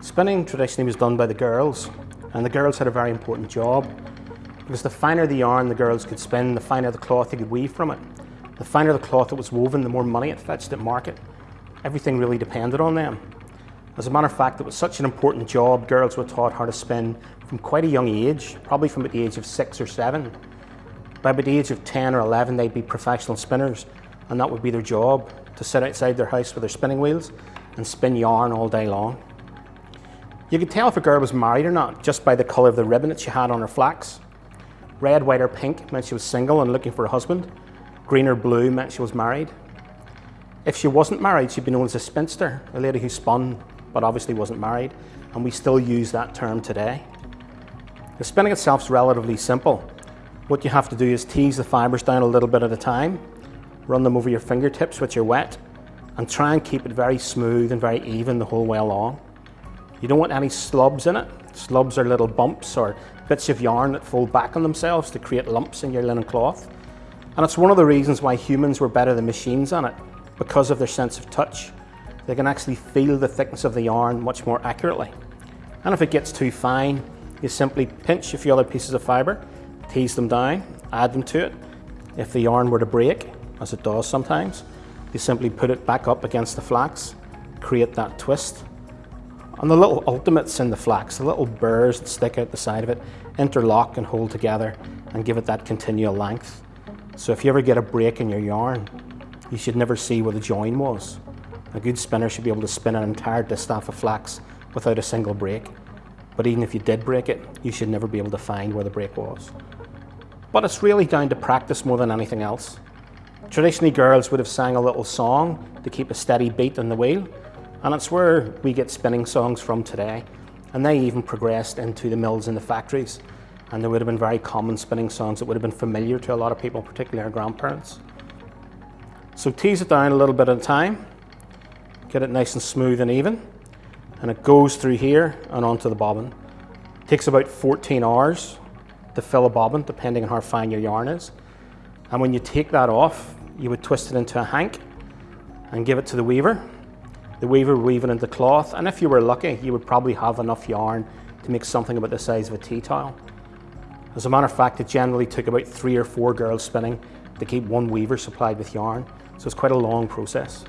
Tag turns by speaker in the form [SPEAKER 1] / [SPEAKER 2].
[SPEAKER 1] Spinning traditionally was done by the girls, and the girls had a very important job because the finer the yarn the girls could spin, the finer the cloth they could weave from it. The finer the cloth that was woven, the more money it fetched at market. Everything really depended on them. As a matter of fact, it was such an important job, girls were taught how to spin from quite a young age, probably from the age of six or seven. By the age of 10 or 11, they'd be professional spinners, and that would be their job, to sit outside their house with their spinning wheels and spin yarn all day long. You could tell if a girl was married or not just by the colour of the ribbon that she had on her flax. Red, white or pink meant she was single and looking for a husband. Green or blue meant she was married. If she wasn't married, she'd be known as a spinster, a lady who spun but obviously wasn't married, and we still use that term today. The spinning itself is relatively simple. What you have to do is tease the fibres down a little bit at a time, run them over your fingertips which are wet, and try and keep it very smooth and very even the whole way along. You don't want any slubs in it. Slubs are little bumps or bits of yarn that fold back on themselves to create lumps in your linen cloth. And it's one of the reasons why humans were better than machines on it, because of their sense of touch. They can actually feel the thickness of the yarn much more accurately. And if it gets too fine, you simply pinch a few other pieces of fibre, tease them down, add them to it. If the yarn were to break, as it does sometimes, you simply put it back up against the flax, create that twist. And the little ultimates in the flax, the little burrs that stick out the side of it, interlock and hold together and give it that continual length. So if you ever get a break in your yarn, you should never see where the join was. A good spinner should be able to spin an entire distaff of flax without a single break. But even if you did break it, you should never be able to find where the break was. But it's really down to practice more than anything else. Traditionally, girls would have sang a little song to keep a steady beat on the wheel, and it's where we get spinning songs from today. And they even progressed into the mills and the factories, and there would have been very common spinning songs that would have been familiar to a lot of people, particularly our grandparents. So tease it down a little bit at a time, get it nice and smooth and even, and it goes through here and onto the bobbin. It takes about 14 hours to fill a bobbin, depending on how fine your yarn is. And when you take that off, you would twist it into a hank and give it to the weaver. The weaver would weave it into cloth, and if you were lucky, you would probably have enough yarn to make something about the size of a tea towel. As a matter of fact, it generally took about three or four girls spinning to keep one weaver supplied with yarn, so it's quite a long process.